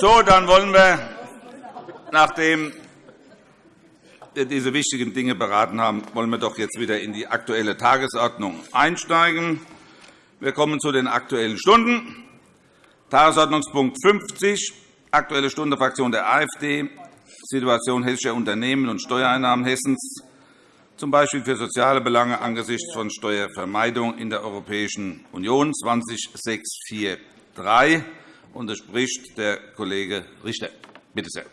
So, dann wollen wir, nachdem wir diese wichtigen Dinge beraten haben, wollen wir doch jetzt wieder in die Aktuelle Tagesordnung einsteigen. Wir kommen zu den Aktuellen Stunden. Tagesordnungspunkt 50, Aktuelle Stunde Fraktion der AfD, Situation hessischer Unternehmen und Steuereinnahmen Hessens, z. B. für soziale Belange angesichts von Steuervermeidung in der Europäischen Union 20643. Und es spricht der Kollege Richter. Bitte sehr.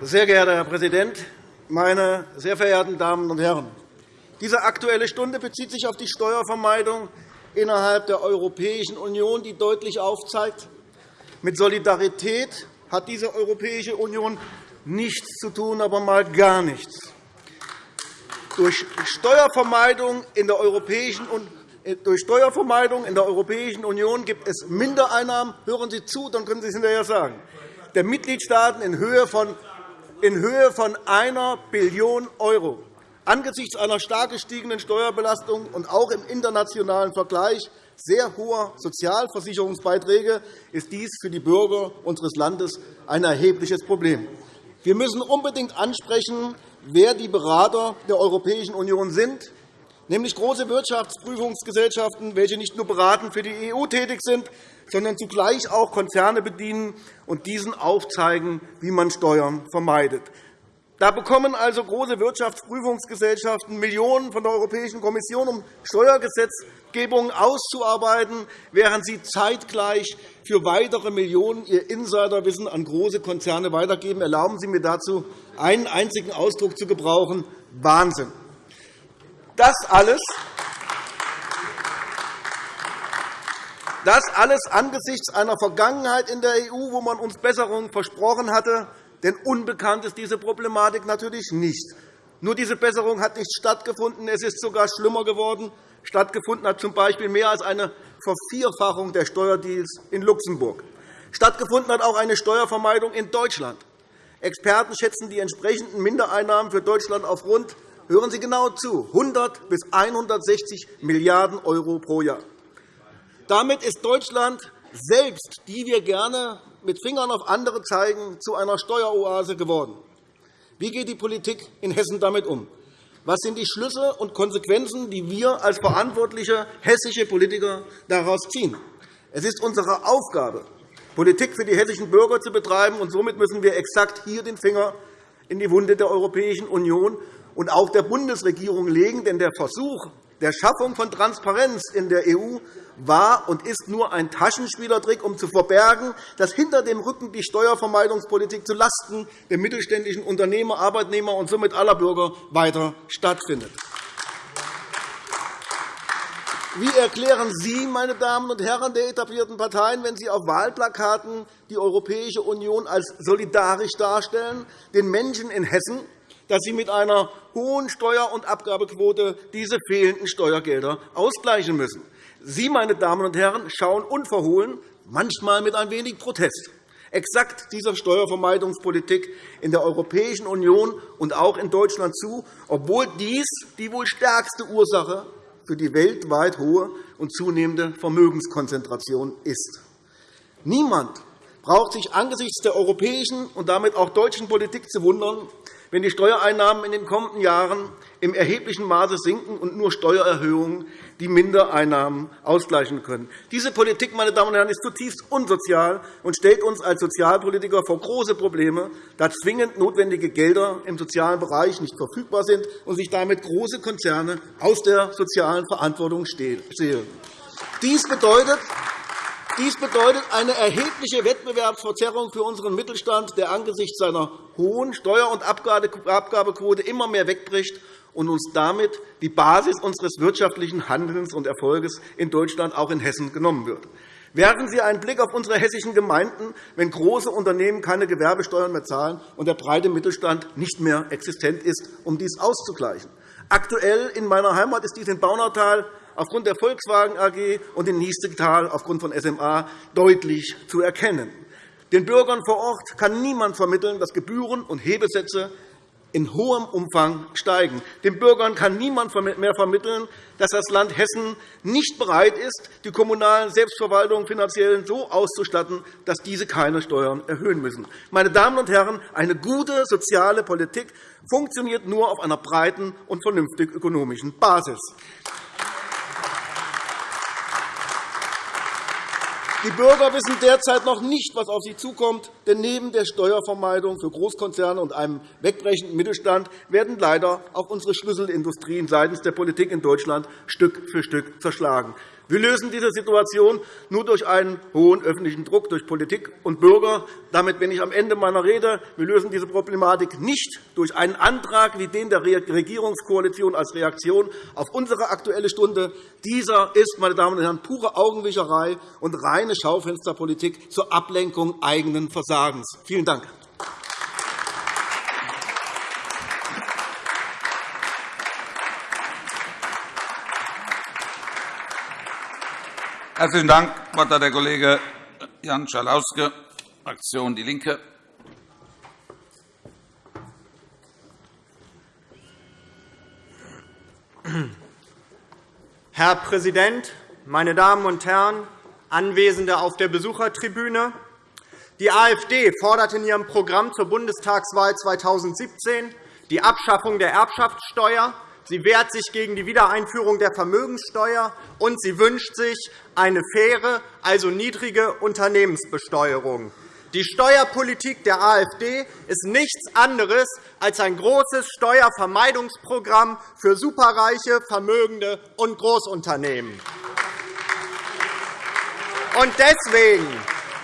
Sehr geehrter Herr Präsident, meine sehr verehrten Damen und Herren! Diese Aktuelle Stunde bezieht sich auf die Steuervermeidung innerhalb der Europäischen Union, die deutlich aufzeigt, mit Solidarität hat diese Europäische Union nichts zu tun, aber mal gar nichts. Durch Steuervermeidung in der Europäischen durch Steuervermeidung in der Europäischen Union gibt es Mindereinnahmen. Hören Sie zu, dann können Sie es hinterher sagen. Der Mitgliedstaaten in Höhe von in Höhe von 1 Billion €. Angesichts einer stark gestiegenen Steuerbelastung und auch im internationalen Vergleich sehr hoher Sozialversicherungsbeiträge ist dies für die Bürger unseres Landes ein erhebliches Problem. Wir müssen unbedingt ansprechen, wer die Berater der Europäischen Union sind, nämlich große Wirtschaftsprüfungsgesellschaften, welche nicht nur beratend für die EU tätig sind, sondern zugleich auch Konzerne bedienen und diesen aufzeigen, wie man Steuern vermeidet. Da bekommen also große Wirtschaftsprüfungsgesellschaften Millionen von der Europäischen Kommission, um Steuergesetzgebungen auszuarbeiten, während sie zeitgleich für weitere Millionen ihr Insiderwissen an große Konzerne weitergeben. Erlauben Sie mir dazu, einen einzigen Ausdruck zu gebrauchen. Wahnsinn! Das alles Das alles angesichts einer Vergangenheit in der EU, wo man uns Besserungen versprochen hatte. Denn unbekannt ist diese Problematik natürlich nicht. Nur diese Besserung hat nicht stattgefunden. Es ist sogar schlimmer geworden. Stattgefunden hat z.B. mehr als eine Vervierfachung der Steuerdeals in Luxemburg. Stattgefunden hat auch eine Steuervermeidung in Deutschland. Experten schätzen die entsprechenden Mindereinnahmen für Deutschland auf rund hören Sie genau zu 100 bis 160 Milliarden € pro Jahr. Damit ist Deutschland selbst, die wir gerne mit Fingern auf andere zeigen, zu einer Steueroase geworden. Wie geht die Politik in Hessen damit um? Was sind die Schlüsse und Konsequenzen, die wir als verantwortliche hessische Politiker daraus ziehen? Es ist unsere Aufgabe, Politik für die hessischen Bürger zu betreiben, und somit müssen wir exakt hier den Finger in die Wunde der Europäischen Union und auch der Bundesregierung legen. Denn der Versuch, der Schaffung von Transparenz in der EU war und ist nur ein Taschenspielertrick, um zu verbergen, dass hinter dem Rücken die Steuervermeidungspolitik zulasten der mittelständischen Unternehmer, Arbeitnehmer und somit aller Bürger weiter stattfindet. Wie erklären Sie, meine Damen und Herren der etablierten Parteien, wenn Sie auf Wahlplakaten die Europäische Union als solidarisch darstellen, den Menschen in Hessen, dass sie mit einer hohen Steuer- und Abgabequote diese fehlenden Steuergelder ausgleichen müssen. Sie, meine Damen und Herren, schauen unverhohlen, manchmal mit ein wenig Protest, exakt dieser Steuervermeidungspolitik in der Europäischen Union und auch in Deutschland zu, obwohl dies die wohl stärkste Ursache für die weltweit hohe und zunehmende Vermögenskonzentration ist. Niemand braucht sich angesichts der europäischen und damit auch deutschen Politik zu wundern, wenn die Steuereinnahmen in den kommenden Jahren im erheblichen Maße sinken und nur Steuererhöhungen die Mindereinnahmen ausgleichen können. Diese Politik meine Damen und Herren, ist zutiefst unsozial und stellt uns als Sozialpolitiker vor große Probleme, da zwingend notwendige Gelder im sozialen Bereich nicht verfügbar sind und sich damit große Konzerne aus der sozialen Verantwortung stehlen. Dies bedeutet, dies bedeutet eine erhebliche Wettbewerbsverzerrung für unseren Mittelstand, der angesichts seiner hohen Steuer- und Abgabequote immer mehr wegbricht und uns damit die Basis unseres wirtschaftlichen Handelns und Erfolges in Deutschland, auch in Hessen, genommen wird. Werfen Sie einen Blick auf unsere hessischen Gemeinden, wenn große Unternehmen keine Gewerbesteuern mehr zahlen und der breite Mittelstand nicht mehr existent ist, um dies auszugleichen. Aktuell in meiner Heimat ist dies in Baunatal aufgrund der Volkswagen AG und in Niestetal aufgrund von SMA deutlich zu erkennen. Den Bürgern vor Ort kann niemand vermitteln, dass Gebühren und Hebesätze in hohem Umfang steigen. Den Bürgern kann niemand mehr vermitteln, dass das Land Hessen nicht bereit ist, die kommunalen Selbstverwaltungen finanziell so auszustatten, dass diese keine Steuern erhöhen müssen. Meine Damen und Herren, eine gute soziale Politik funktioniert nur auf einer breiten und vernünftig ökonomischen Basis. Die Bürger wissen derzeit noch nicht, was auf sie zukommt. Denn neben der Steuervermeidung für Großkonzerne und einem wegbrechenden Mittelstand werden leider auch unsere Schlüsselindustrien seitens der Politik in Deutschland Stück für Stück zerschlagen. Wir lösen diese Situation nur durch einen hohen öffentlichen Druck durch Politik und Bürger. Damit bin ich am Ende meiner Rede. Wir lösen diese Problematik nicht durch einen Antrag wie den der Regierungskoalition als Reaktion auf unsere Aktuelle Stunde. Dieser ist, meine Damen und Herren, pure Augenwischerei und reine Schaufensterpolitik zur Ablenkung eigenen Versagens. Vielen Dank. Herzlichen Dank. Das Wort hat der Kollege Jan Schalauske, Fraktion DIE LINKE. Herr Präsident, meine Damen und Herren, Anwesende auf der Besuchertribüne! Die AfD fordert in ihrem Programm zur Bundestagswahl 2017 die Abschaffung der Erbschaftssteuer, Sie wehrt sich gegen die Wiedereinführung der Vermögenssteuer, und sie wünscht sich eine faire, also niedrige Unternehmensbesteuerung. Die Steuerpolitik der AfD ist nichts anderes als ein großes Steuervermeidungsprogramm für Superreiche, Vermögende und Großunternehmen. Und deswegen,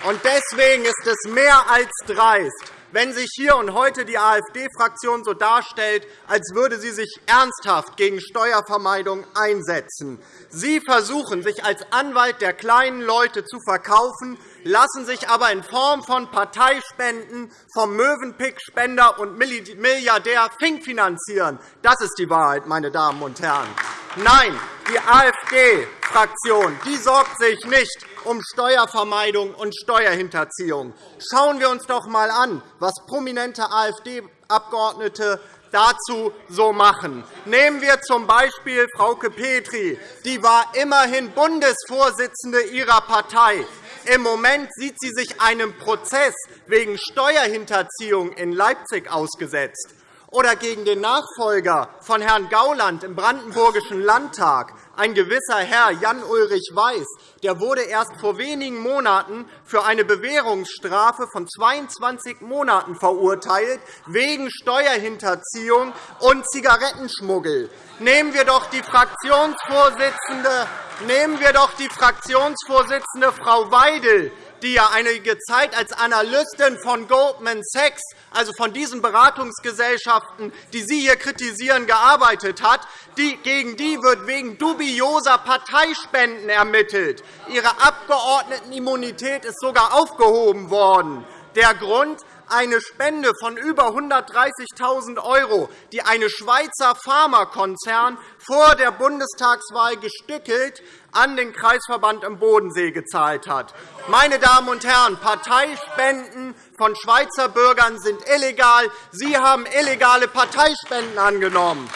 und deswegen ist es mehr als dreist, wenn sich hier und heute die AfD-Fraktion so darstellt, als würde sie sich ernsthaft gegen Steuervermeidung einsetzen. Sie versuchen, sich als Anwalt der kleinen Leute zu verkaufen, lassen sich aber in Form von Parteispenden vom Möwenpick-Spender und Milliardär Fink finanzieren. Das ist die Wahrheit, meine Damen und Herren. Nein, die AfD-Fraktion sorgt sich nicht um Steuervermeidung und Steuerhinterziehung. Schauen wir uns doch einmal an, was prominente AfD-Abgeordnete dazu so machen. Nehmen wir z. B. Frauke Petri. Die war immerhin Bundesvorsitzende ihrer Partei. Im Moment sieht sie sich einem Prozess wegen Steuerhinterziehung in Leipzig ausgesetzt. Oder gegen den Nachfolger von Herrn Gauland im Brandenburgischen Landtag ein gewisser Herr Jan-Ulrich Weiß der wurde erst vor wenigen Monaten für eine Bewährungsstrafe von 22 Monaten verurteilt, wegen Steuerhinterziehung und Zigarettenschmuggel. Nehmen wir doch die Fraktionsvorsitzende, nehmen wir doch die Fraktionsvorsitzende Frau Weidel, die ja einige Zeit als Analystin von Goldman Sachs, also von diesen Beratungsgesellschaften, die Sie hier kritisieren, gearbeitet hat, gegen die wird wegen dubioser Parteispenden ermittelt. Ihre Abgeordnetenimmunität ist sogar aufgehoben worden. Der Grund? eine Spende von über 130.000 €, die ein Schweizer Pharmakonzern vor der Bundestagswahl gestückelt an den Kreisverband im Bodensee gezahlt hat. Meine Damen und Herren, Parteispenden von Schweizer Bürgern sind illegal. Sie haben illegale Parteispenden angenommen.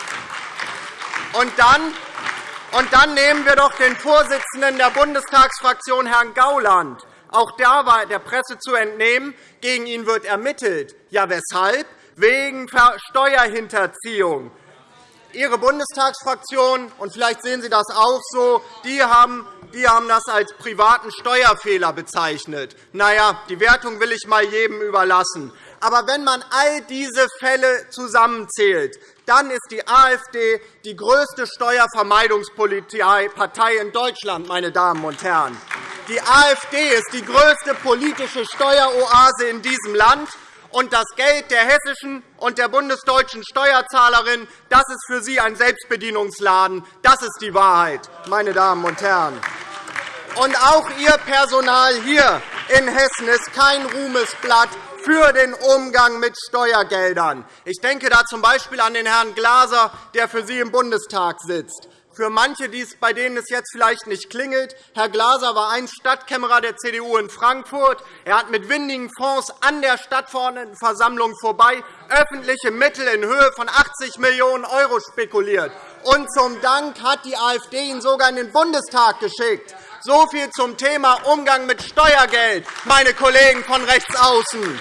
Und dann und dann nehmen wir doch den Vorsitzenden der Bundestagsfraktion, Herrn Gauland. Auch da war der Presse zu entnehmen, gegen ihn wird ermittelt. Ja, weshalb? Wegen Steuerhinterziehung. Ihre Bundestagsfraktion, und vielleicht sehen Sie das auch so, die haben die haben das als privaten Steuerfehler bezeichnet. Na ja, die Wertung will ich einmal jedem überlassen. Aber wenn man all diese Fälle zusammenzählt, dann ist die AfD die größte Steuervermeidungspartei in Deutschland, meine Damen und Herren. Die AfD ist die größte politische Steueroase in diesem Land. Und das Geld der hessischen und der bundesdeutschen Steuerzahlerin das ist für Sie ein Selbstbedienungsladen. Das ist die Wahrheit, meine Damen und Herren. Und auch Ihr Personal hier in Hessen ist kein Ruhmesblatt für den Umgang mit Steuergeldern. Ich denke da z. B. an den Herrn Glaser, der für Sie im Bundestag sitzt. Für manche, bei denen es jetzt vielleicht nicht klingelt, Herr Glaser war einst Stadtkämmerer der CDU in Frankfurt. Er hat mit windigen Fonds an der Stadtverordnetenversammlung vorbei öffentliche Mittel in Höhe von 80 Millionen € spekuliert. Und zum Dank hat die AfD ihn sogar in den Bundestag geschickt. So viel zum Thema Umgang mit Steuergeld, meine Kollegen von rechts außen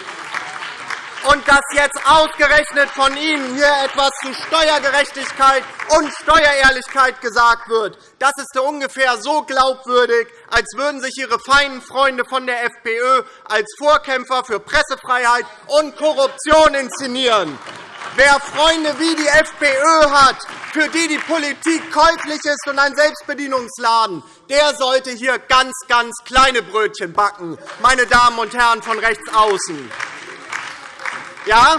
und dass jetzt ausgerechnet von Ihnen hier etwas zu Steuergerechtigkeit und Steuerehrlichkeit gesagt wird, das ist ungefähr so glaubwürdig, als würden sich Ihre feinen Freunde von der FPÖ als Vorkämpfer für Pressefreiheit und Korruption inszenieren. Wer Freunde wie die FPÖ hat, für die die Politik käuflich ist und ein Selbstbedienungsladen, der sollte hier ganz, ganz kleine Brötchen backen, meine Damen und Herren von rechts außen. Ja,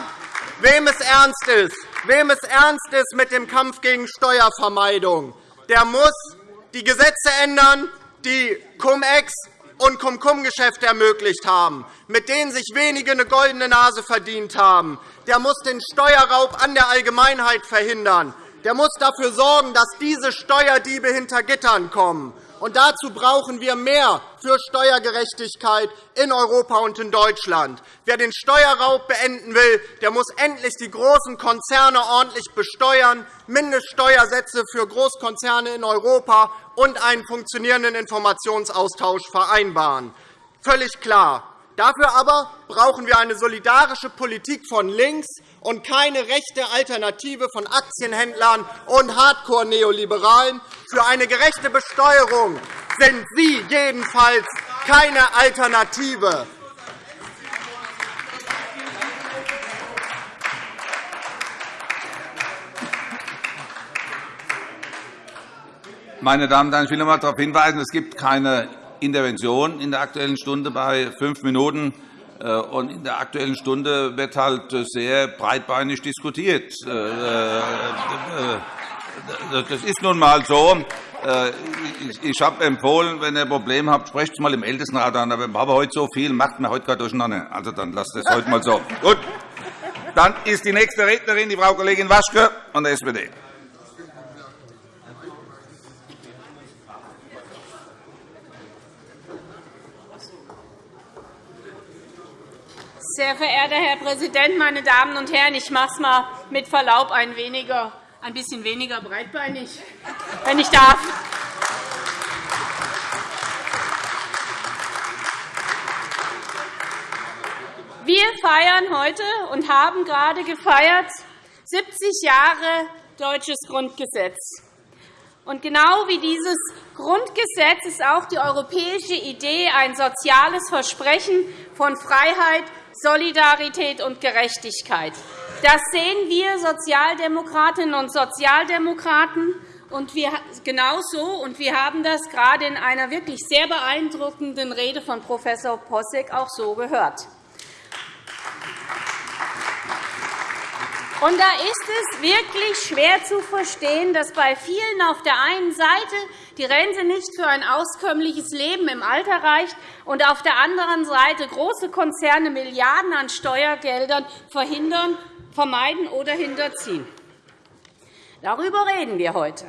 wem es ernst ist, wem es ernst ist mit dem Kampf gegen Steuervermeidung, der muss die Gesetze ändern, die Cum-Ex und Cum-Cum-Geschäfte ermöglicht haben, mit denen sich wenige eine goldene Nase verdient haben. Der muss den Steuerraub an der Allgemeinheit verhindern. Der muss dafür sorgen, dass diese Steuerdiebe hinter Gittern kommen. Und dazu brauchen wir mehr für Steuergerechtigkeit in Europa und in Deutschland. Wer den Steuerraub beenden will, der muss endlich die großen Konzerne ordentlich besteuern, Mindeststeuersätze für Großkonzerne in Europa und einen funktionierenden Informationsaustausch vereinbaren. Völlig klar. Dafür aber brauchen wir eine solidarische Politik von links und keine rechte Alternative von Aktienhändlern und Hardcore-Neoliberalen. Für eine gerechte Besteuerung sind Sie jedenfalls keine Alternative. Meine Damen und Herren, ich will noch einmal darauf hinweisen, es gibt keine Intervention in der Aktuellen Stunde bei fünf Minuten. Äh, und in der Aktuellen Stunde wird halt sehr breitbeinig diskutiert. Äh, äh, das ist nun einmal so. Ich habe empfohlen, wenn ihr ein Problem habt, sprecht es mal im Ältestenrat an. Aber wir haben heute so viel, macht mir heute gerade durcheinander. Also dann lasst es heute mal so. Gut. Dann ist die nächste Rednerin die Frau Kollegin Waschke von der SPD. Sehr verehrter Herr Präsident, meine Damen und Herren! Ich mache es mal mit Verlaub ein, weniger, ein bisschen weniger breitbeinig, wenn ich darf. Wir feiern heute und haben gerade gefeiert 70 Jahre deutsches Grundgesetz. Und genau wie dieses Grundgesetz ist auch die europäische Idee ein soziales Versprechen von Freiheit, Solidarität und Gerechtigkeit. Das sehen wir Sozialdemokratinnen und Sozialdemokraten und wir genauso. Und wir haben das gerade in einer wirklich sehr beeindruckenden Rede von Prof. Posseck auch so gehört. Und da ist es wirklich schwer zu verstehen, dass bei vielen auf der einen Seite die Rente nicht für ein auskömmliches Leben im Alter reicht und auf der anderen Seite große Konzerne Milliarden an Steuergeldern verhindern, vermeiden oder hinterziehen. Darüber reden wir heute.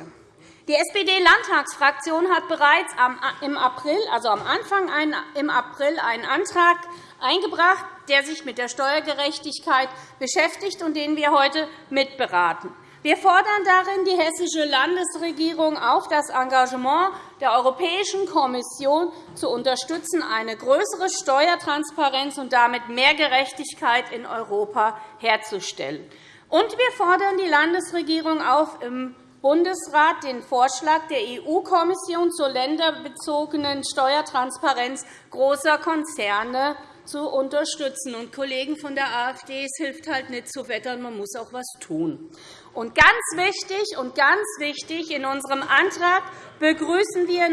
Die SPD-Landtagsfraktion hat bereits im April, also am Anfang im April einen Antrag eingebracht, der sich mit der Steuergerechtigkeit beschäftigt und den wir heute mitberaten. Wir fordern darin die Hessische Landesregierung auf, das Engagement der Europäischen Kommission zu unterstützen, eine größere Steuertransparenz und damit mehr Gerechtigkeit in Europa herzustellen. Und wir fordern die Landesregierung auf, im Bundesrat den Vorschlag der EU-Kommission zur länderbezogenen Steuertransparenz großer Konzerne zu unterstützen. Und Kollegen von der AfD, es hilft halt nicht zu wettern, man muss auch etwas tun. Und ganz wichtig und ganz wichtig in unserem Antrag begrüßen wir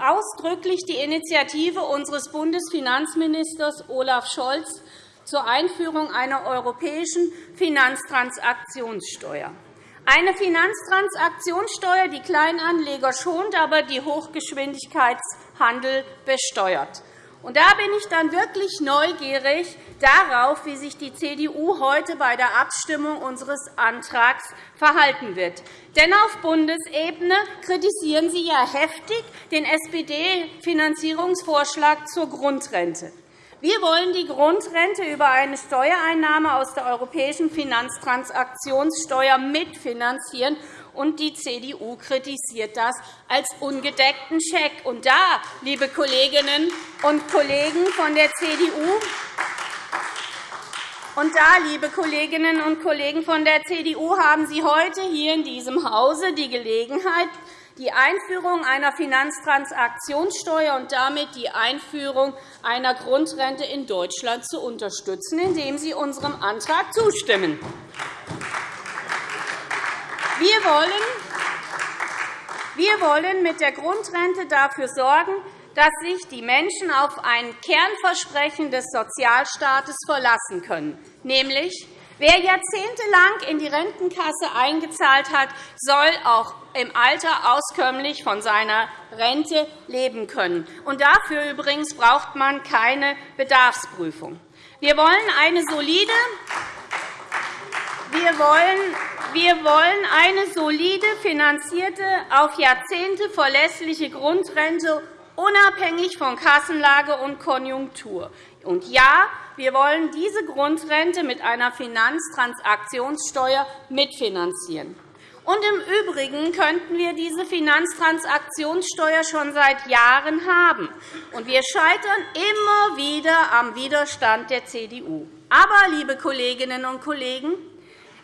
ausdrücklich die Initiative unseres Bundesfinanzministers Olaf Scholz zur Einführung einer europäischen Finanztransaktionssteuer. Eine Finanztransaktionssteuer, die Kleinanleger schont, aber die Hochgeschwindigkeitshandel besteuert. Und da bin ich dann wirklich neugierig darauf, wie sich die CDU heute bei der Abstimmung unseres Antrags verhalten wird. Denn auf Bundesebene kritisieren Sie ja heftig den SPD-Finanzierungsvorschlag zur Grundrente. Wir wollen die Grundrente über eine Steuereinnahme aus der europäischen Finanztransaktionssteuer mitfinanzieren und die CDU kritisiert das als ungedeckten Scheck. Und da, liebe Kolleginnen und Kollegen von der CDU, und da, liebe Kolleginnen und Kollegen von der CDU, haben Sie heute hier in diesem Hause die Gelegenheit, die Einführung einer Finanztransaktionssteuer und damit die Einführung einer Grundrente in Deutschland zu unterstützen, indem Sie unserem Antrag zustimmen. Wir wollen, wir wollen mit der Grundrente dafür sorgen, dass sich die Menschen auf ein Kernversprechen des Sozialstaates verlassen können, nämlich Wer jahrzehntelang in die Rentenkasse eingezahlt hat, soll auch im Alter auskömmlich von seiner Rente leben können. Und dafür übrigens braucht man keine Bedarfsprüfung. Wir wollen eine solide wir wollen, wir wollen eine solide, finanzierte, auf Jahrzehnte verlässliche Grundrente, unabhängig von Kassenlage und Konjunktur. Und ja, wir wollen diese Grundrente mit einer Finanztransaktionssteuer mitfinanzieren. Und Im Übrigen könnten wir diese Finanztransaktionssteuer schon seit Jahren haben. Und wir scheitern immer wieder am Widerstand der CDU. Aber, liebe Kolleginnen und Kollegen,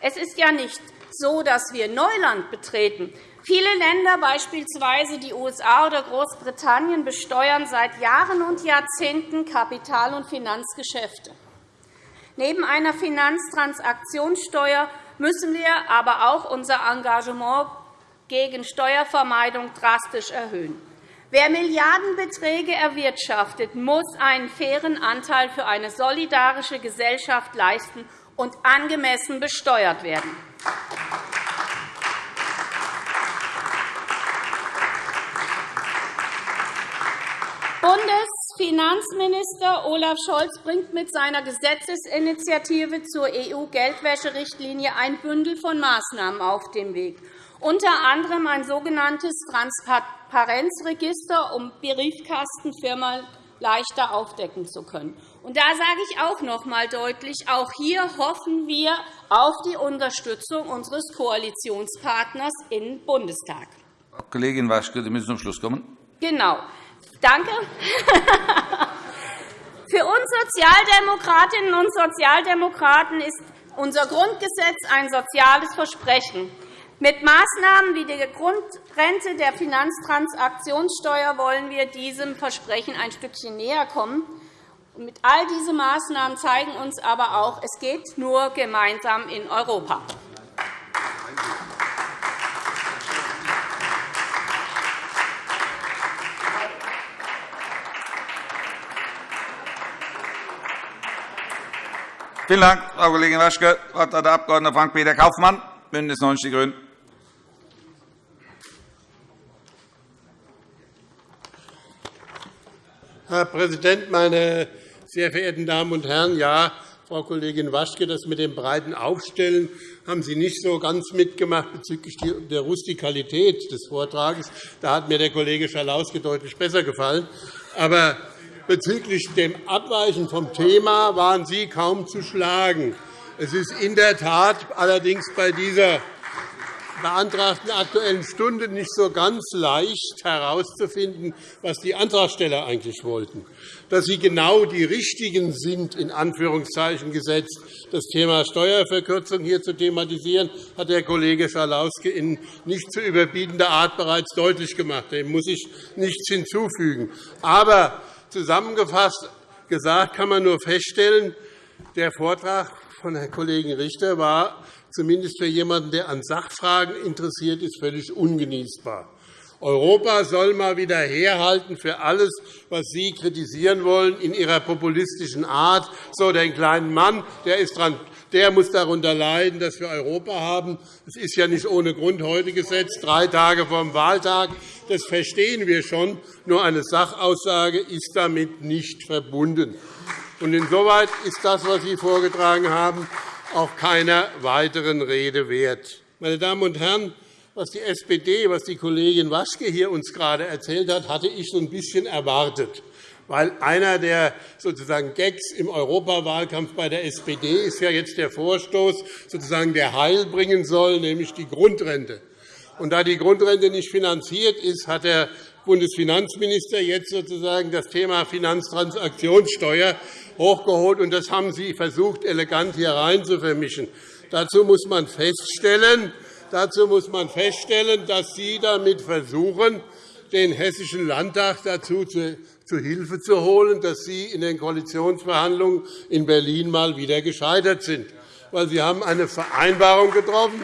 es ist ja nicht so, dass wir Neuland betreten. Viele Länder, beispielsweise die USA oder Großbritannien, besteuern seit Jahren und Jahrzehnten Kapital- und Finanzgeschäfte. Neben einer Finanztransaktionssteuer müssen wir aber auch unser Engagement gegen Steuervermeidung drastisch erhöhen. Wer Milliardenbeträge erwirtschaftet, muss einen fairen Anteil für eine solidarische Gesellschaft leisten und angemessen besteuert werden. Bundesfinanzminister Olaf Scholz bringt mit seiner Gesetzesinitiative zur EU-Geldwäscherichtlinie ein Bündel von Maßnahmen auf den Weg, unter anderem ein sogenanntes Transparenzregister, um Briefkastenfirmen leichter aufdecken zu können. Und da sage ich auch noch einmal deutlich, auch hier hoffen wir auf die Unterstützung unseres Koalitionspartners im Bundestag. Kollegin Waschke, Sie müssen zum Schluss kommen. Genau. Danke. Für uns Sozialdemokratinnen und Sozialdemokraten ist unser Grundgesetz ein soziales Versprechen. Mit Maßnahmen wie der Grundrente der Finanztransaktionssteuer wollen wir diesem Versprechen ein Stückchen näher kommen. Mit all diesen Maßnahmen zeigen uns aber auch, es geht nur gemeinsam in Europa. Vielen Dank, Frau Kollegin Waschke. Das Wort hat der Abg. Frank-Peter Kaufmann, BÜNDNIS 90 die GRÜNEN. Herr Präsident, meine sehr verehrten Damen und Herren! Ja, Frau Kollegin Waschke, das mit dem breiten Aufstellen haben Sie nicht so ganz mitgemacht bezüglich der Rustikalität des Vortrages. Da hat mir der Kollege Schalauske deutlich besser gefallen. Aber bezüglich dem Abweichen vom Thema waren Sie kaum zu schlagen. Es ist in der Tat allerdings bei dieser beantragten Aktuellen Stunde nicht so ganz leicht herauszufinden, was die Antragsteller eigentlich wollten. Dass sie genau die Richtigen sind, in Anführungszeichen gesetzt, das Thema Steuerverkürzung hier zu thematisieren, hat der Kollege Schalauske in nicht zu überbietender Art bereits deutlich gemacht. Dem muss ich nichts hinzufügen. Aber zusammengefasst gesagt kann man nur feststellen, der Vortrag von Herrn Kollegen Richter war zumindest für jemanden, der an Sachfragen interessiert ist, völlig ungenießbar. Europa soll einmal wieder herhalten für alles, was Sie kritisieren wollen, in Ihrer populistischen Art. So, den kleinen Mann, der, ist dran, der muss darunter leiden, dass wir Europa haben. Es ist ja nicht ohne Grund heute gesetzt, drei Tage vor dem Wahltag. Das verstehen wir schon. Nur eine Sachaussage ist damit nicht verbunden. Und insoweit ist das, was Sie vorgetragen haben, auch keiner weiteren Rede wert. Meine Damen und Herren, was die SPD, was die Kollegin Waschke hier uns gerade erzählt hat, hatte ich so ein bisschen erwartet. Weil einer der sozusagen Gags im Europawahlkampf bei der SPD ist ja jetzt der Vorstoß, sozusagen, der Heil bringen soll, nämlich die Grundrente. Und da die Grundrente nicht finanziert ist, hat der Bundesfinanzminister jetzt sozusagen das Thema Finanztransaktionssteuer hochgeholt, und das haben Sie versucht, elegant hier rein zu vermischen. Dazu muss man feststellen, dazu muss man feststellen dass Sie damit versuchen, den Hessischen Landtag dazu zu Hilfe zu holen, dass Sie in den Koalitionsverhandlungen in Berlin mal wieder gescheitert sind. Weil Sie haben eine Vereinbarung getroffen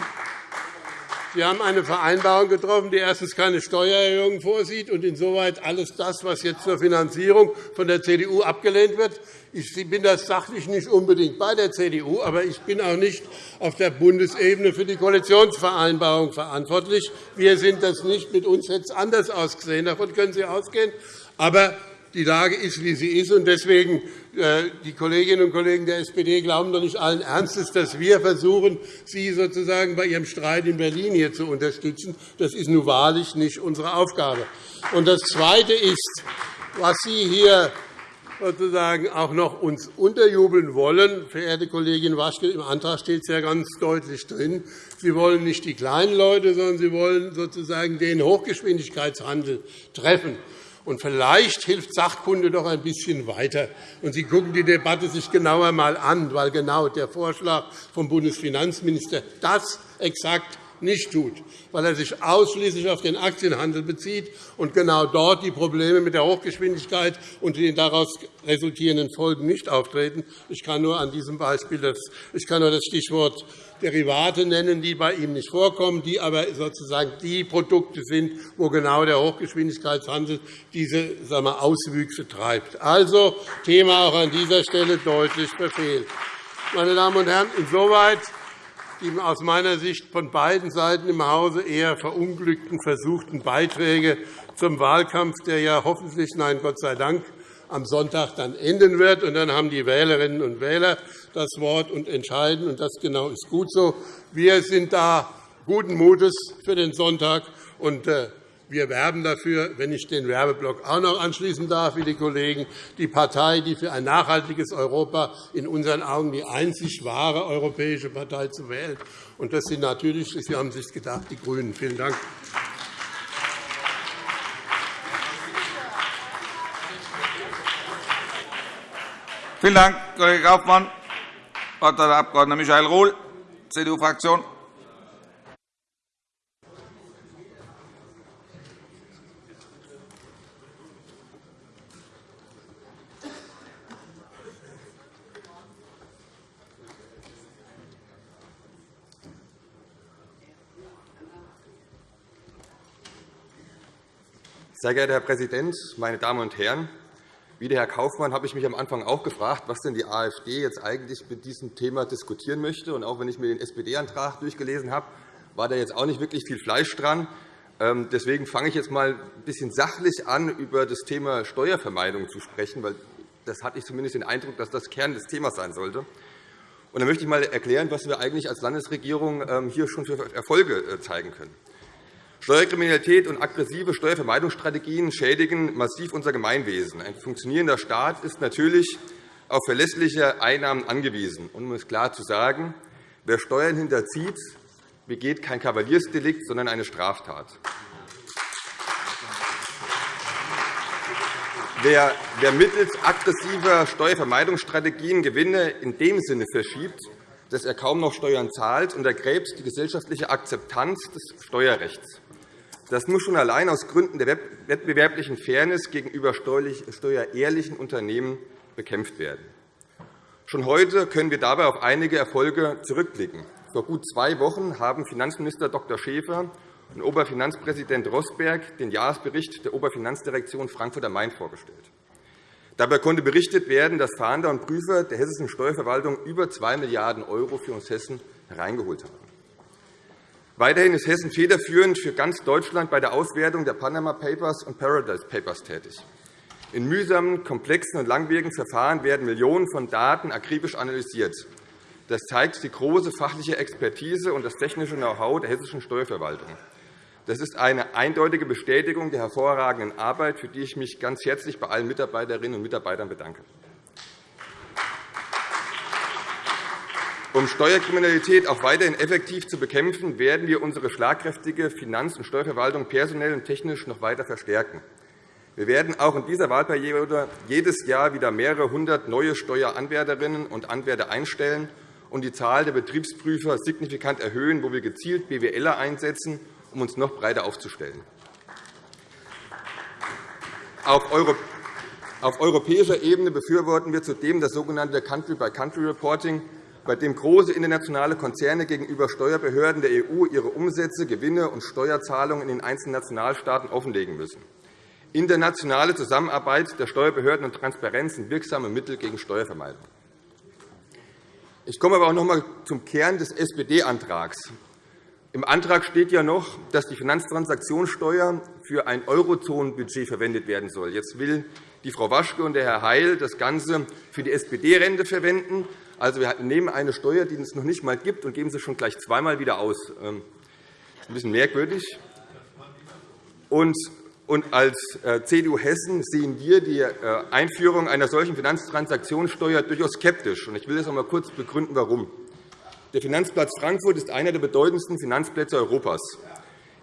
Sie haben eine Vereinbarung getroffen, die erstens keine Steuererhöhung vorsieht und insoweit alles das, was jetzt zur Finanzierung von der CDU abgelehnt wird. Ich bin das sachlich nicht unbedingt bei der CDU, aber ich bin auch nicht auf der Bundesebene für die Koalitionsvereinbarung verantwortlich. Wir sind das nicht. Mit uns hätte es anders ausgesehen. Davon können Sie ausgehen. Aber die Lage ist, wie sie ist. Deswegen, äh, die Kolleginnen und Kollegen der SPD glauben doch nicht allen Ernstes, dass wir versuchen, Sie sozusagen bei Ihrem Streit in Berlin hier zu unterstützen. Das ist nun wahrlich nicht unsere Aufgabe. Und das Zweite ist, was Sie hier sozusagen auch noch uns unterjubeln wollen, verehrte Kollegin Waschke, im Antrag steht es ja ganz deutlich drin. Sie wollen nicht die kleinen Leute, sondern Sie wollen sozusagen den Hochgeschwindigkeitshandel treffen. Und vielleicht hilft Sachkunde doch ein bisschen weiter. Und Sie gucken die Debatte sich genauer einmal an, weil genau der Vorschlag vom Bundesfinanzminister das exakt nicht tut, weil er sich ausschließlich auf den Aktienhandel bezieht und genau dort die Probleme mit der Hochgeschwindigkeit und den daraus resultierenden Folgen nicht auftreten. Ich kann nur an diesem Beispiel das, ich kann nur das Stichwort Derivate nennen, die bei ihm nicht vorkommen, die aber sozusagen die Produkte sind, wo genau der Hochgeschwindigkeitshandel diese sagen wir, Auswüchse treibt. Also Thema auch an dieser Stelle deutlich verfehlt. Meine Damen und Herren, insoweit die aus meiner Sicht von beiden Seiten im Hause eher verunglückten versuchten Beiträge zum Wahlkampf, der ja hoffentlich, nein, Gott sei Dank, am Sonntag dann enden wird. Und dann haben die Wählerinnen und Wähler das Wort und entscheiden. Und das genau ist gut so. Wir sind da guten Mutes für den Sonntag. Und äh, wir werben dafür, wenn ich den Werbeblock auch noch anschließen darf, wie die Kollegen, die Partei, die für ein nachhaltiges Europa in unseren Augen die einzig wahre europäische Partei zu wählen. Und das sind natürlich, Sie haben sich gedacht, die GRÜNEN. Vielen Dank. Vielen Dank, Kollege Kaufmann. Das Wort hat der Abg. Michael Rohl, CDU-Fraktion. Sehr geehrter Herr Präsident, meine Damen und Herren! Wie der Herr Kaufmann habe ich mich am Anfang auch gefragt, was denn die AfD jetzt eigentlich mit diesem Thema diskutieren möchte. Und auch wenn ich mir den SPD-Antrag durchgelesen habe, war da jetzt auch nicht wirklich viel Fleisch dran. Ähm, deswegen fange ich jetzt einmal ein bisschen sachlich an, über das Thema Steuervermeidung zu sprechen, weil das hatte ich zumindest den Eindruck, dass das Kern des Themas sein sollte. Und dann möchte ich einmal erklären, was wir eigentlich als Landesregierung ähm, hier schon für Erfolge äh, zeigen können. Steuerkriminalität und aggressive Steuervermeidungsstrategien schädigen massiv unser Gemeinwesen. Ein funktionierender Staat ist natürlich auf verlässliche Einnahmen angewiesen. Um es klar zu sagen, wer Steuern hinterzieht, begeht kein Kavaliersdelikt, sondern eine Straftat. Wer, mittels aggressiver Steuervermeidungsstrategien Gewinne in dem Sinne verschiebt, dass er kaum noch Steuern zahlt, untergräbt die gesellschaftliche Akzeptanz des Steuerrechts. Das muss schon allein aus Gründen der wettbewerblichen Fairness gegenüber steuerehrlichen Unternehmen bekämpft werden. Schon heute können wir dabei auf einige Erfolge zurückblicken. Vor gut zwei Wochen haben Finanzminister Dr. Schäfer und Oberfinanzpräsident Rossberg den Jahresbericht der Oberfinanzdirektion Frankfurt am Main vorgestellt. Dabei konnte berichtet werden, dass Fahnder und Prüfer der hessischen Steuerverwaltung über 2 Milliarden € für uns Hessen hereingeholt haben. Weiterhin ist Hessen federführend für ganz Deutschland bei der Auswertung der Panama Papers und Paradise Papers tätig. In mühsamen, komplexen und langwierigen Verfahren werden Millionen von Daten akribisch analysiert. Das zeigt die große fachliche Expertise und das technische Know-how der hessischen Steuerverwaltung. Das ist eine eindeutige Bestätigung der hervorragenden Arbeit, für die ich mich ganz herzlich bei allen Mitarbeiterinnen und Mitarbeitern bedanke. Um Steuerkriminalität auch weiterhin effektiv zu bekämpfen, werden wir unsere schlagkräftige Finanz- und Steuerverwaltung personell und technisch noch weiter verstärken. Wir werden auch in dieser Wahlperiode jedes Jahr wieder mehrere hundert neue Steueranwärterinnen und Anwärter einstellen und die Zahl der Betriebsprüfer signifikant erhöhen, wo wir gezielt BWLer einsetzen, um uns noch breiter aufzustellen. Auf europäischer Ebene befürworten wir zudem das sogenannte Country-by-Country-Reporting, bei dem große internationale Konzerne gegenüber Steuerbehörden der EU ihre Umsätze, Gewinne und Steuerzahlungen in den einzelnen Nationalstaaten offenlegen müssen. Internationale Zusammenarbeit der Steuerbehörden und Transparenz sind wirksame Mittel gegen Steuervermeidung. Ich komme aber auch noch einmal zum Kern des SPD-Antrags. Im Antrag steht ja noch, dass die Finanztransaktionssteuer für ein Eurozonenbudget verwendet werden soll. Jetzt will die Frau Waschke und der Herr Heil das Ganze für die SPD-Rente verwenden. Also, wir nehmen eine Steuer, die es noch nicht einmal gibt, und geben sie schon gleich zweimal wieder aus. Das ähm, ist ein bisschen merkwürdig. Und als äh, CDU Hessen sehen wir die äh, Einführung einer solchen Finanztransaktionssteuer durchaus skeptisch. Ich will das einmal kurz begründen, warum. Der Finanzplatz Frankfurt ist einer der bedeutendsten Finanzplätze Europas.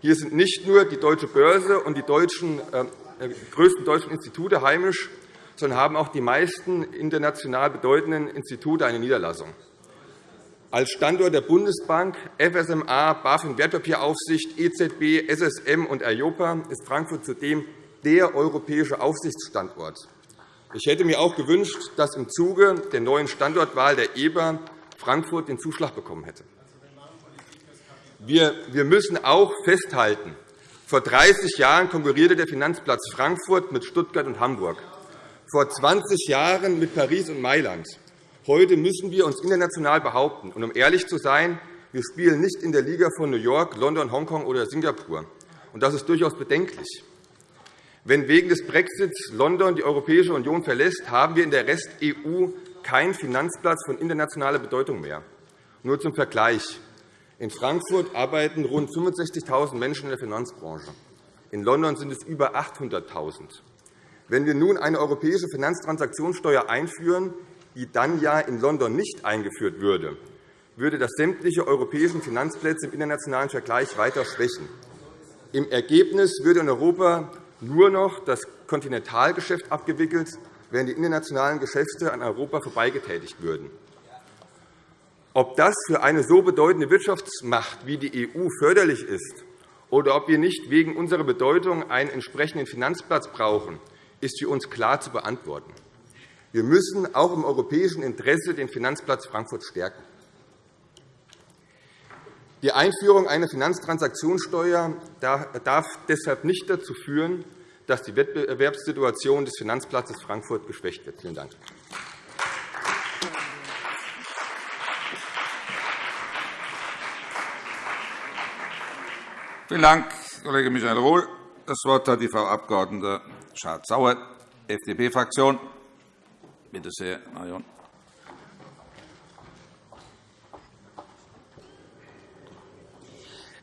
Hier sind nicht nur die Deutsche Börse und die äh, größten deutschen Institute heimisch, sondern haben auch die meisten international bedeutenden Institute eine Niederlassung. Als Standort der Bundesbank, FSMA, BaFin Wertpapieraufsicht, EZB, SSM und EIOPA ist Frankfurt zudem der europäische Aufsichtsstandort. Ich hätte mir auch gewünscht, dass im Zuge der neuen Standortwahl der EBA Frankfurt den Zuschlag bekommen hätte. Wir müssen auch festhalten, vor 30 Jahren konkurrierte der Finanzplatz Frankfurt mit Stuttgart und Hamburg vor 20 Jahren mit Paris und Mailand. Heute müssen wir uns international behaupten. Und um ehrlich zu sein, wir spielen nicht in der Liga von New York, London, Hongkong oder Singapur. Und das ist durchaus bedenklich. Wenn wegen des Brexits London die Europäische Union verlässt, haben wir in der Rest-EU keinen Finanzplatz von internationaler Bedeutung mehr. Nur zum Vergleich. In Frankfurt arbeiten rund 65.000 Menschen in der Finanzbranche. In London sind es über 800.000. Wenn wir nun eine europäische Finanztransaktionssteuer einführen, die dann ja in London nicht eingeführt würde, würde das sämtliche europäischen Finanzplätze im internationalen Vergleich weiter schwächen. Im Ergebnis würde in Europa nur noch das Kontinentalgeschäft abgewickelt, während die internationalen Geschäfte an Europa vorbeigetätigt würden. Ob das für eine so bedeutende Wirtschaftsmacht wie die EU förderlich ist oder ob wir nicht wegen unserer Bedeutung einen entsprechenden Finanzplatz brauchen, ist für uns klar zu beantworten. Wir müssen auch im europäischen Interesse den Finanzplatz Frankfurt stärken. Die Einführung einer Finanztransaktionssteuer darf deshalb nicht dazu führen, dass die Wettbewerbssituation des Finanzplatzes Frankfurt geschwächt wird. Vielen Dank. Vielen Dank, Kollege Michael Rohl. Das Wort hat die Frau Abg. Schardt-Sauer, FDP-Fraktion. Bitte sehr, Marion.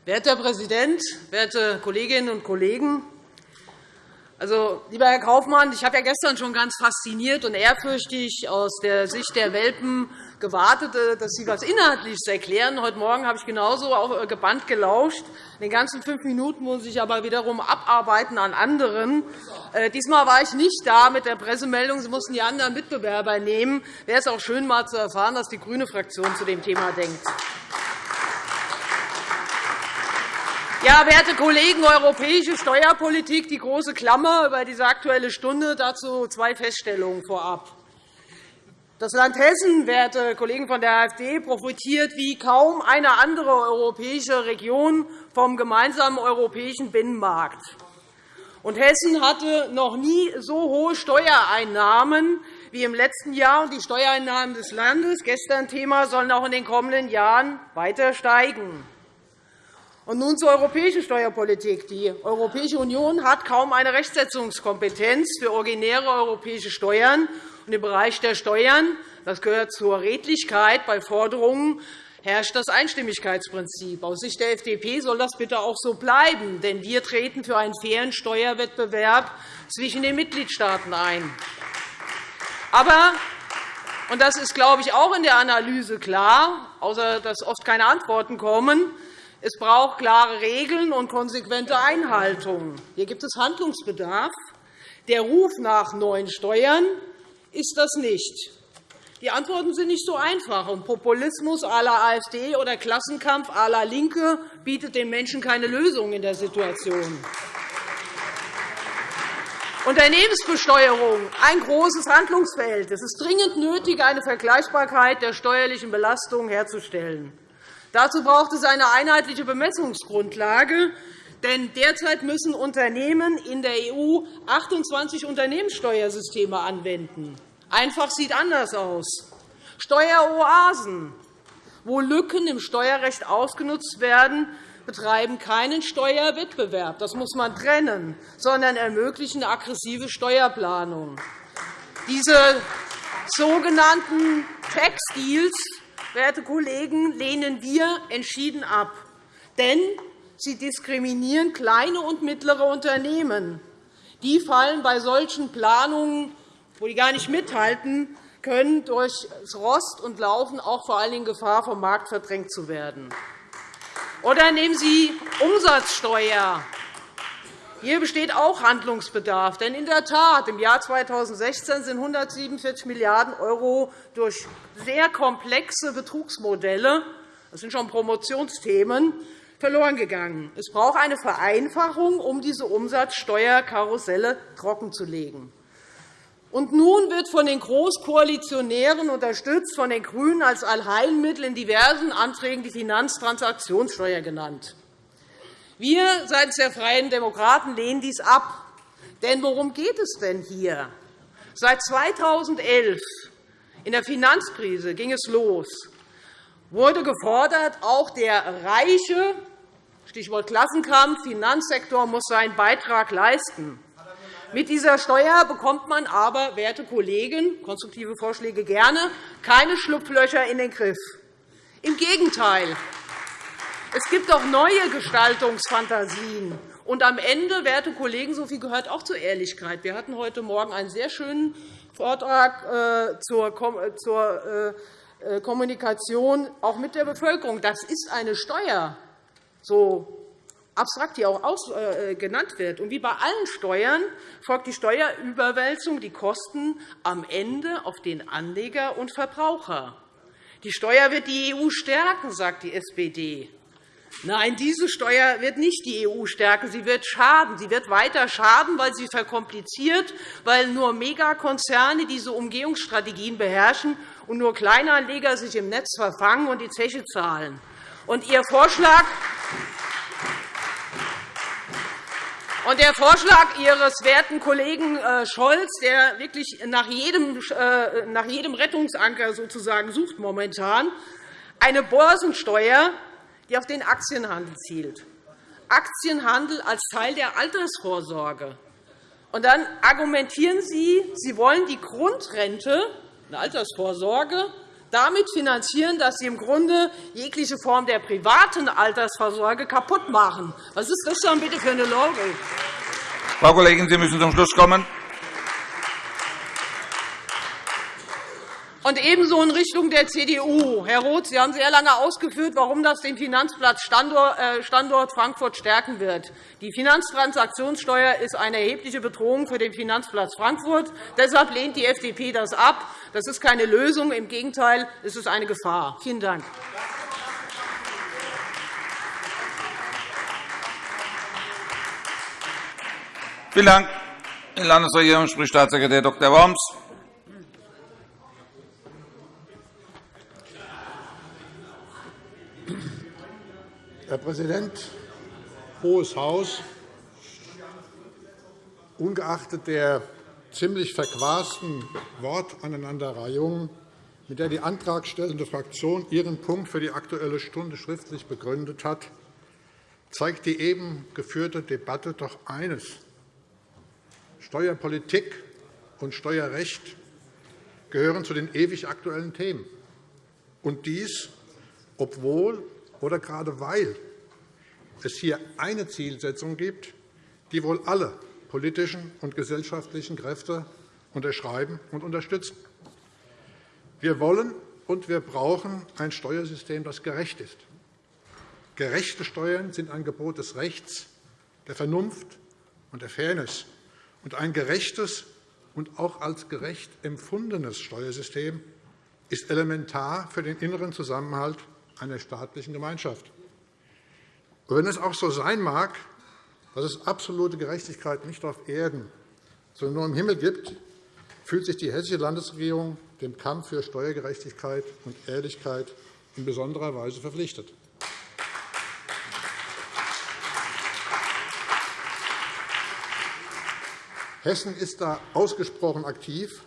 Werter Herr Präsident, werte Kolleginnen und Kollegen! Also, lieber Herr Kaufmann, ich habe ja gestern schon ganz fasziniert und ehrfürchtig aus der Sicht der Welpen gewartet, äh, dass Sie etwas Inhaltliches erklären. Heute Morgen habe ich genauso auch äh, gebannt gelauscht. In den ganzen fünf Minuten muss ich aber wiederum abarbeiten an anderen. Äh, diesmal war ich nicht da mit der Pressemeldung. Sie mussten die anderen Mitbewerber nehmen. Wäre es auch schön, mal zu erfahren, was die grüne Fraktion zu dem Thema denkt. Ja, werte Kollegen, europäische Steuerpolitik, die große Klammer über diese Aktuelle Stunde. Dazu zwei Feststellungen vorab. Das Land Hessen, werte Kollegen von der AfD, profitiert wie kaum eine andere europäische Region vom gemeinsamen europäischen Binnenmarkt. Und Hessen hatte noch nie so hohe Steuereinnahmen wie im letzten Jahr. Die Steuereinnahmen des Landes, gestern Thema, sollen auch in den kommenden Jahren weiter steigen. Und nun zur europäischen Steuerpolitik. Die Europäische Union hat kaum eine Rechtsetzungskompetenz für originäre europäische Steuern. Und Im Bereich der Steuern das gehört zur Redlichkeit bei Forderungen herrscht das Einstimmigkeitsprinzip. Aus Sicht der FDP soll das bitte auch so bleiben, denn wir treten für einen fairen Steuerwettbewerb zwischen den Mitgliedstaaten ein. Aber und das ist, glaube ich, auch in der Analyse klar, außer dass oft keine Antworten kommen. Es braucht klare Regeln und konsequente Einhaltung. Hier gibt es Handlungsbedarf. Der Ruf nach neuen Steuern ist das nicht. Die Antworten sind nicht so einfach. Und Populismus à la AfD oder Klassenkampf à la LINKE bietet den Menschen keine Lösung in der Situation. Unternehmensbesteuerung, ein großes Handlungsfeld. Es ist dringend nötig, eine Vergleichbarkeit der steuerlichen Belastung herzustellen. Dazu braucht es eine einheitliche Bemessungsgrundlage. Denn derzeit müssen Unternehmen in der EU 28 Unternehmenssteuersysteme anwenden. Einfach sieht anders aus. Steueroasen, wo Lücken im Steuerrecht ausgenutzt werden, betreiben keinen Steuerwettbewerb, das muss man trennen, sondern ermöglichen aggressive Steuerplanung. Diese sogenannten Tax Deals werte Kollegen, lehnen wir entschieden ab. Denn sie diskriminieren kleine und mittlere Unternehmen. Die fallen bei solchen Planungen, wo die gar nicht mithalten können, durch Rost und laufen auch vor allem Gefahr, vom Markt verdrängt zu werden. Oder nehmen Sie Umsatzsteuer. Hier besteht auch Handlungsbedarf. Denn in der Tat, im Jahr 2016 sind 147 Milliarden € durch sehr komplexe Betrugsmodelle das sind schon Promotionsthemen verloren gegangen. Es braucht eine Vereinfachung, um diese Umsatzsteuerkarusselle trockenzulegen. Und nun wird von den Großkoalitionären unterstützt von den GRÜNEN als Allheilmittel in diversen Anträgen die Finanztransaktionssteuer genannt. Wir seitens der Freien Demokraten lehnen dies ab. Denn worum geht es denn hier? Seit 2011 in der Finanzkrise ging es los, wurde gefordert, auch der reiche Stichwort Klassenkampf, Finanzsektor muss seinen Beitrag leisten. Mit dieser Steuer bekommt man aber, werte Kollegen, konstruktive Vorschläge gerne, keine Schlupflöcher in den Griff. Im Gegenteil. Es gibt auch neue Gestaltungsfantasien. Und am Ende, werte Kollegen, so viel gehört auch zur Ehrlichkeit. Wir hatten heute Morgen einen sehr schönen Vortrag äh, zur äh, äh, Kommunikation auch mit der Bevölkerung. Das ist eine Steuer, so abstrakt hier auch genannt wird. Und wie bei allen Steuern folgt die Steuerüberwälzung die Kosten am Ende auf den Anleger und Verbraucher. Die Steuer wird die EU stärken, sagt die SPD. Nein, diese Steuer wird nicht die EU stärken. Sie wird schaden. Sie wird weiter schaden, weil sie verkompliziert, weil nur Megakonzerne diese Umgehungsstrategien beherrschen und nur Kleinanleger sich im Netz verfangen und die Zeche zahlen. Und Ihr Vorschlag und der Vorschlag Ihres werten Kollegen äh, Scholz, der wirklich nach jedem, äh, nach jedem Rettungsanker sozusagen sucht momentan, eine Börsensteuer die auf den Aktienhandel zielt. Aktienhandel als Teil der Altersvorsorge. Und dann argumentieren Sie, Sie wollen die Grundrente, eine Altersvorsorge, damit finanzieren, dass Sie im Grunde jegliche Form der privaten Altersvorsorge kaputt machen. Was ist das dann bitte für eine Logik? Frau Kollegin, Sie müssen zum Schluss kommen. Und ebenso in Richtung der CDU. Herr Roth, Sie haben sehr lange ausgeführt, warum das den Finanzplatz äh, Standort Frankfurt stärken wird. Die Finanztransaktionssteuer ist eine erhebliche Bedrohung für den Finanzplatz Frankfurt. Deshalb lehnt die FDP das ab. Das ist keine Lösung. Im Gegenteil, es ist eine Gefahr. Vielen Dank. Vielen Dank. Die Landesregierung spricht Staatssekretär Dr. Worms. Herr Präsident, Hohes Haus! Ungeachtet der ziemlich verquasten Wortaneinanderreihung, mit der die antragstellende Fraktion ihren Punkt für die Aktuelle Stunde schriftlich begründet hat, zeigt die eben geführte Debatte doch eines. Steuerpolitik und Steuerrecht gehören zu den ewig aktuellen Themen. Und dies, obwohl oder gerade weil es hier eine Zielsetzung gibt, die wohl alle politischen und gesellschaftlichen Kräfte unterschreiben und unterstützen. Wir wollen und wir brauchen ein Steuersystem, das gerecht ist. Gerechte Steuern sind ein Gebot des Rechts, der Vernunft und der Fairness. Und ein gerechtes und auch als gerecht empfundenes Steuersystem ist elementar für den inneren Zusammenhalt einer staatlichen Gemeinschaft. Und wenn es auch so sein mag, dass es absolute Gerechtigkeit nicht auf Erden, sondern nur im Himmel gibt, fühlt sich die Hessische Landesregierung dem Kampf für Steuergerechtigkeit und Ehrlichkeit in besonderer Weise verpflichtet. Hessen ist da ausgesprochen aktiv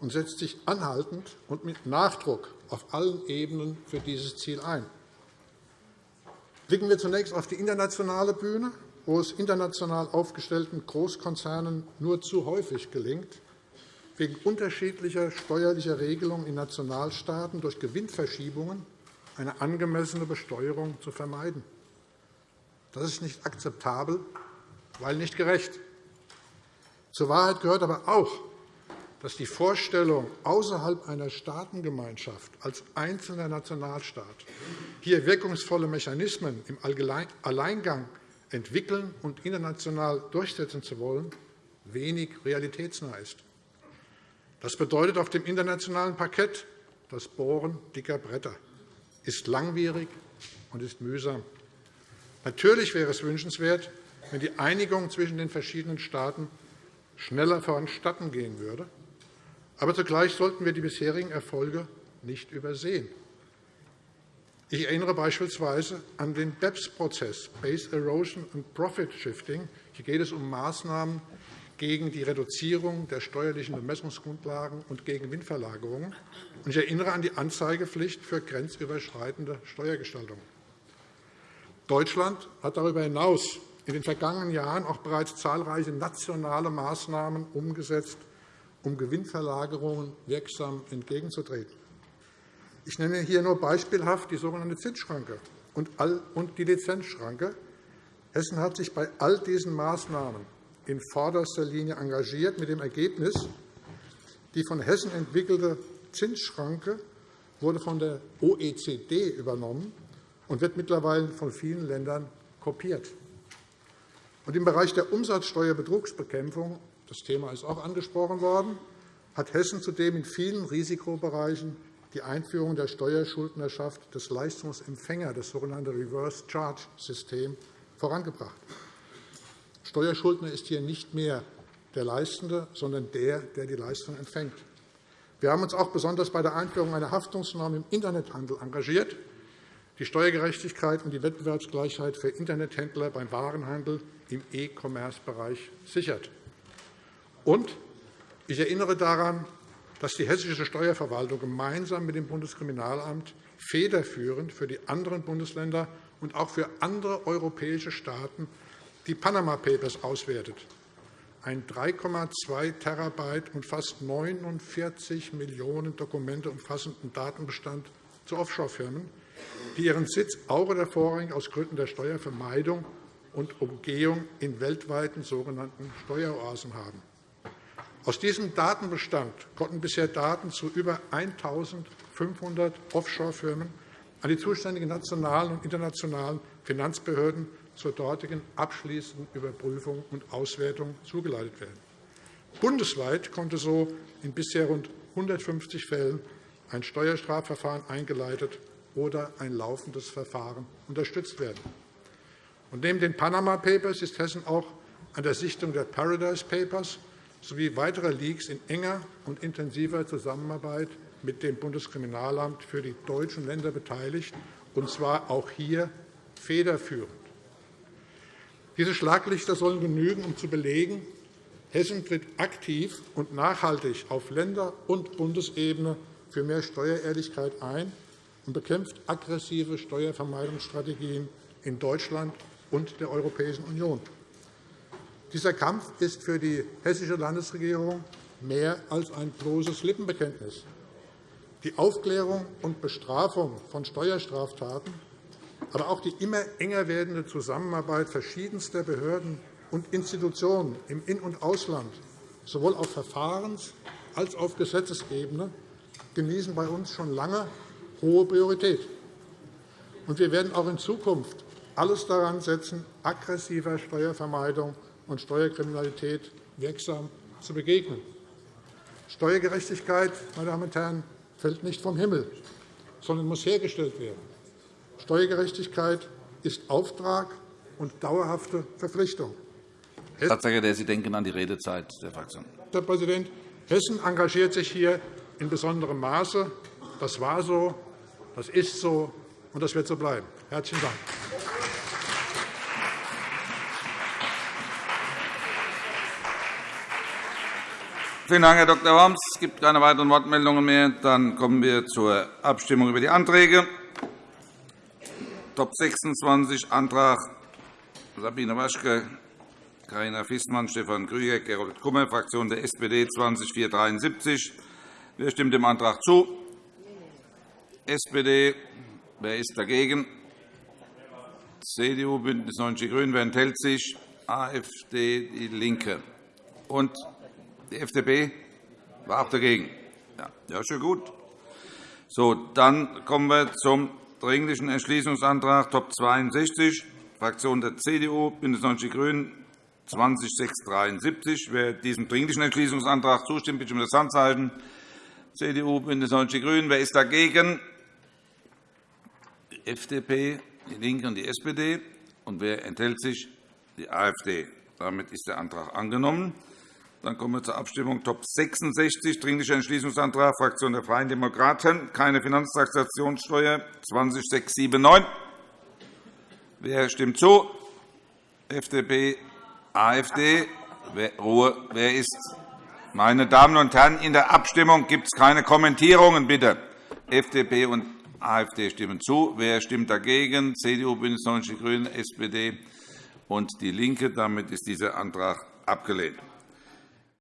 und setzt sich anhaltend und mit Nachdruck auf allen Ebenen für dieses Ziel ein. Blicken wir zunächst auf die internationale Bühne, wo es international aufgestellten Großkonzernen nur zu häufig gelingt, wegen unterschiedlicher steuerlicher Regelungen in Nationalstaaten durch Gewinnverschiebungen eine angemessene Besteuerung zu vermeiden. Das ist nicht akzeptabel, weil nicht gerecht. Zur Wahrheit gehört aber auch, dass die Vorstellung, außerhalb einer Staatengemeinschaft als einzelner Nationalstaat hier wirkungsvolle Mechanismen im Alleingang entwickeln und international durchsetzen zu wollen, wenig realitätsnah ist. Das bedeutet auf dem internationalen Parkett das Bohren dicker Bretter, ist langwierig und ist mühsam. Natürlich wäre es wünschenswert, wenn die Einigung zwischen den verschiedenen Staaten schneller voranstatten gehen würde. Aber zugleich sollten wir die bisherigen Erfolge nicht übersehen. Ich erinnere beispielsweise an den BEPS-Prozess, Base Erosion and Profit Shifting. Hier geht es um Maßnahmen, gegen die Reduzierung der steuerlichen Bemessungsgrundlagen und gegen Gewinnverlagerungen. Ich erinnere an die Anzeigepflicht für grenzüberschreitende Steuergestaltung. Deutschland hat darüber hinaus in den vergangenen Jahren auch bereits zahlreiche nationale Maßnahmen umgesetzt, um Gewinnverlagerungen wirksam entgegenzutreten. Ich nenne hier nur beispielhaft die sogenannte Zinsschranke und die Lizenzschranke. Hessen hat sich bei all diesen Maßnahmen in vorderster Linie engagiert, mit dem Ergebnis, die von Hessen entwickelte Zinsschranke wurde von der OECD übernommen und wird mittlerweile von vielen Ländern kopiert. Und Im Bereich der Umsatzsteuerbetrugsbekämpfung – das Thema ist auch angesprochen worden – hat Hessen zudem in vielen Risikobereichen die Einführung der Steuerschuldnerschaft des Leistungsempfängers, das sogenannte Reverse Charge System, vorangebracht. Steuerschuldner ist hier nicht mehr der Leistende, sondern der, der die Leistung empfängt. Wir haben uns auch besonders bei der Einführung einer Haftungsnorm im Internethandel engagiert, die Steuergerechtigkeit und die Wettbewerbsgleichheit für Internethändler beim Warenhandel im E-Commerce-Bereich sichert. Und ich erinnere daran, dass die hessische Steuerverwaltung gemeinsam mit dem Bundeskriminalamt federführend für die anderen Bundesländer und auch für andere europäische Staaten die Panama Papers auswertet, ein 3,2 Terabyte und fast 49 Millionen Dokumente umfassenden Datenbestand zu Offshore-Firmen, die ihren Sitz auch oder vorrangig aus Gründen der Steuervermeidung und Umgehung in weltweiten sogenannten Steueroasen haben. Aus diesem Datenbestand konnten bisher Daten zu über 1.500 Offshore-Firmen an die zuständigen nationalen und internationalen Finanzbehörden zur dortigen abschließenden Überprüfung und Auswertung zugeleitet werden. Bundesweit konnte so in bisher rund 150 Fällen ein Steuerstrafverfahren eingeleitet oder ein laufendes Verfahren unterstützt werden. Und neben den Panama Papers ist Hessen auch an der Sichtung der Paradise Papers sowie weiterer Leaks in enger und intensiver Zusammenarbeit mit dem Bundeskriminalamt für die deutschen Länder beteiligt, und zwar auch hier federführend. Diese Schlaglichter sollen genügen, um zu belegen, Hessen tritt aktiv und nachhaltig auf Länder- und Bundesebene für mehr Steuerehrlichkeit ein und bekämpft aggressive Steuervermeidungsstrategien in Deutschland und der Europäischen Union. Dieser Kampf ist für die hessische Landesregierung mehr als ein bloßes Lippenbekenntnis. Die Aufklärung und Bestrafung von Steuerstraftaten, aber auch die immer enger werdende Zusammenarbeit verschiedenster Behörden und Institutionen im In- und Ausland, sowohl auf Verfahrens- als auch auf Gesetzesebene, genießen bei uns schon lange hohe Priorität. Wir werden auch in Zukunft alles daran setzen, aggressiver Steuervermeidung und Steuerkriminalität wirksam zu begegnen. Steuergerechtigkeit meine Damen und Herren, fällt nicht vom Himmel, sondern muss hergestellt werden. Steuergerechtigkeit ist Auftrag und dauerhafte Verpflichtung. Staatssekretär, Sie denken an die Redezeit der Fraktion. Herr Präsident, Hessen engagiert sich hier in besonderem Maße. Das war so, das ist so, und das wird so bleiben. – Herzlichen Dank. Vielen Dank, Herr Dr. Worms. Es gibt keine weiteren Wortmeldungen mehr. Dann kommen wir zur Abstimmung über die Anträge. Top 26, Antrag Sabine Waschke, Karina Fissmann, Stefan Krüger, Gerold Kummer, Fraktion der SPD 20473. Wer stimmt dem Antrag zu? SPD. Wer ist dagegen? CDU, BÜNDNIS 90 die GRÜNEN. Wer enthält sich? AfD, DIE LINKE. Und die FDP war auch dagegen. Ja, ja schon gut. So, dann kommen wir zum Dringlichen Entschließungsantrag Top 62, Fraktion der CDU, BÜNDNIS 90 die GRÜNEN, 20673. Wer diesem Dringlichen Entschließungsantrag zustimmt, bitte um das Handzeichen. CDU, BÜNDNIS 90 die GRÜNEN. Wer ist dagegen? Die FDP, DIE LINKE und die SPD. Und wer enthält sich? Die AfD. Damit ist der Antrag angenommen. Dann kommen wir zur Abstimmung. Top 66, Dringlicher Entschließungsantrag Fraktion der Freien Demokraten, keine Finanztransaktionssteuer 20679. Wer stimmt zu? FDP, AfD. Ruhe. Wer ist? Meine Damen und Herren, in der Abstimmung gibt es keine Kommentierungen, bitte. FDP und AfD stimmen zu. Wer stimmt dagegen? CDU, BÜNDNIS 90 die GRÜNEN, SPD und DIE LINKE. Damit ist dieser Antrag abgelehnt.